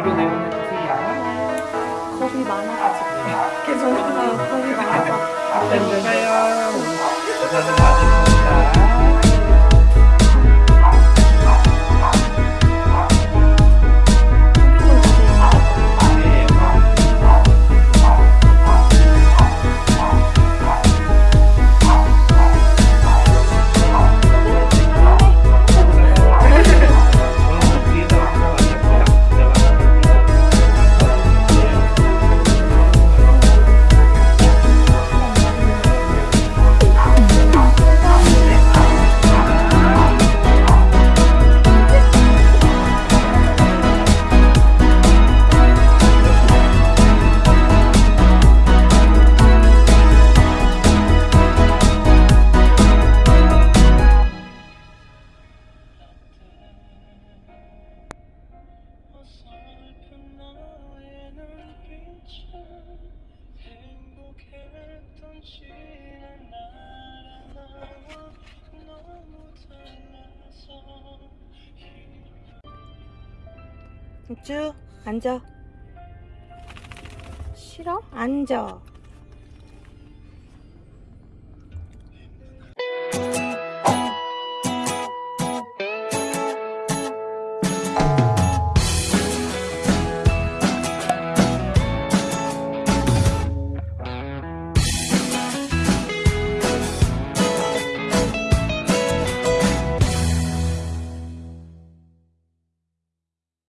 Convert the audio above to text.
바로 내보내주세요. 겁이 많아가지고. 계속 겁이 많아서. 안 된다요. 쭉 앉아. 싫어? 앉아.